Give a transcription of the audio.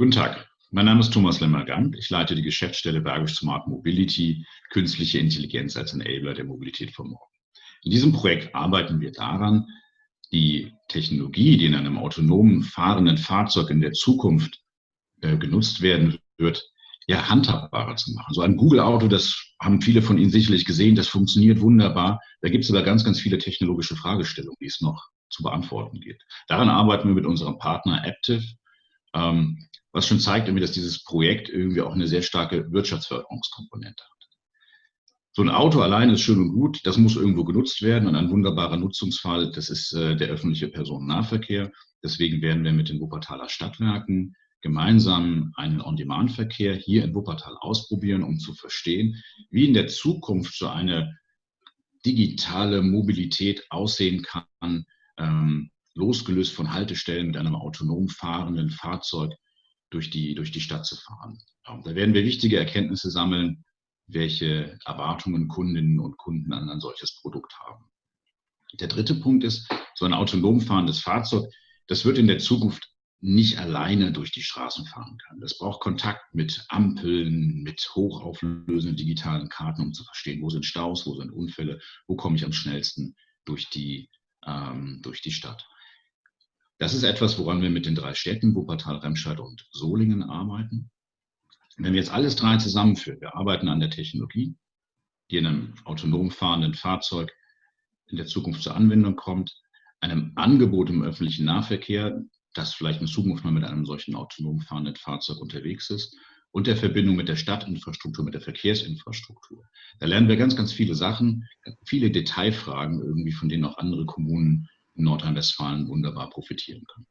Guten Tag, mein Name ist Thomas Lemmergant. Ich leite die Geschäftsstelle Bergisch Smart Mobility, künstliche Intelligenz als Enabler der Mobilität von morgen. In diesem Projekt arbeiten wir daran, die Technologie, die in einem autonomen fahrenden Fahrzeug in der Zukunft äh, genutzt werden wird, ja, handhabbarer zu machen. So ein Google-Auto, das haben viele von Ihnen sicherlich gesehen, das funktioniert wunderbar. Da gibt es aber ganz, ganz viele technologische Fragestellungen, die es noch zu beantworten geht. Daran arbeiten wir mit unserem Partner Aptiv. Ähm, was schon zeigt, irgendwie, dass dieses Projekt irgendwie auch eine sehr starke Wirtschaftsförderungskomponente hat. So ein Auto allein ist schön und gut, das muss irgendwo genutzt werden und ein wunderbarer Nutzungsfall, das ist äh, der öffentliche Personennahverkehr. Deswegen werden wir mit den Wuppertaler Stadtwerken gemeinsam einen On-Demand-Verkehr hier in Wuppertal ausprobieren, um zu verstehen, wie in der Zukunft so eine digitale Mobilität aussehen kann, ähm, losgelöst von Haltestellen mit einem autonom fahrenden Fahrzeug, durch die, durch die Stadt zu fahren. Da werden wir wichtige Erkenntnisse sammeln, welche Erwartungen Kundinnen und Kunden an ein solches Produkt haben. Der dritte Punkt ist, so ein autonom fahrendes Fahrzeug, das wird in der Zukunft nicht alleine durch die Straßen fahren können. Das braucht Kontakt mit Ampeln, mit hochauflösenden digitalen Karten, um zu verstehen, wo sind Staus, wo sind Unfälle, wo komme ich am schnellsten durch die, ähm, durch die Stadt. Das ist etwas, woran wir mit den drei Städten, Wuppertal, Remscheid und Solingen arbeiten. Wenn wir jetzt alles drei zusammenführen, wir arbeiten an der Technologie, die in einem autonom fahrenden Fahrzeug in der Zukunft zur Anwendung kommt, einem Angebot im öffentlichen Nahverkehr, das vielleicht in Zukunft mal mit einem solchen autonom fahrenden Fahrzeug unterwegs ist, und der Verbindung mit der Stadtinfrastruktur, mit der Verkehrsinfrastruktur. Da lernen wir ganz, ganz viele Sachen, viele Detailfragen irgendwie, von denen auch andere Kommunen Nordrhein-Westfalen wunderbar profitieren können.